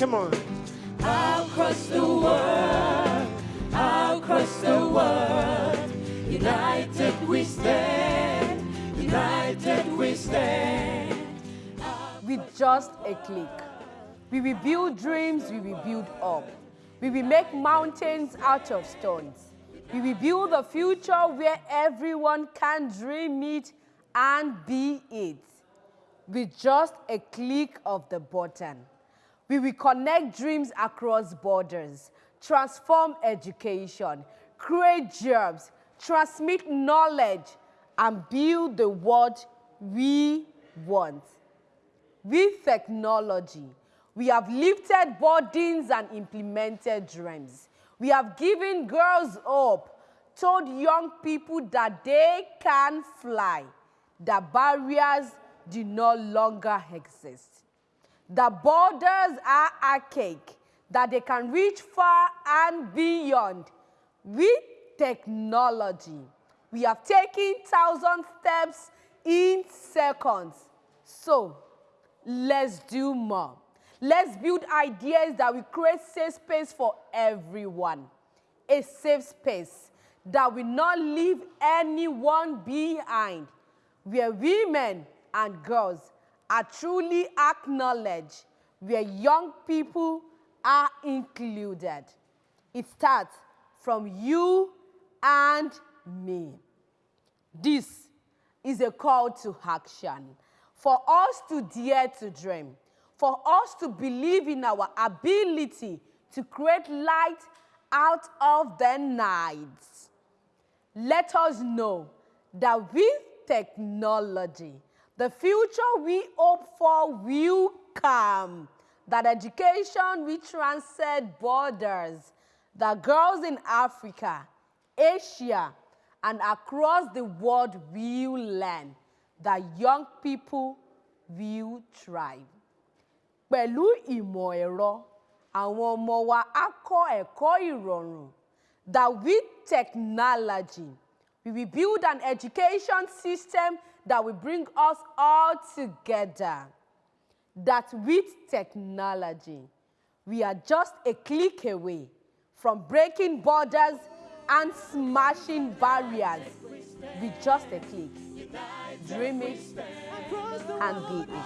Come on. I'll cross the world, I'll cross the world, united we stand, united we stand. With just a click. We will build dreams, we will build up. We will make mountains out of stones. We will build a future where everyone can dream it and be it. With just a click of the button. We will connect dreams across borders, transform education, create jobs, transmit knowledge, and build the world we want. With technology, we have lifted burdens and implemented dreams. We have given girls hope, told young people that they can fly, that barriers do no longer exist. The borders are archaic, that they can reach far and beyond. With technology, we have taken thousand steps in seconds. So, let's do more. Let's build ideas that will create safe space for everyone. A safe space that will not leave anyone behind, where women and girls are truly acknowledged, where young people are included. It starts from you and me. This is a call to action for us to dare to dream, for us to believe in our ability to create light out of the night. Let us know that with technology, the future we hope for will come, that education will transcend borders, that girls in Africa, Asia, and across the world will learn, that young people will thrive. Pẹ̀lú ìmọ̀ ẹ̀rọ, àwọn ọmọ wa á kọ́ ẹ̀kọ́ ìrọ̀rùn. That with technology, we will build an education system that will bring us all together. That with technology, we are just a click away from breaking borders and smashing barriers with just a click. Dream it and be it.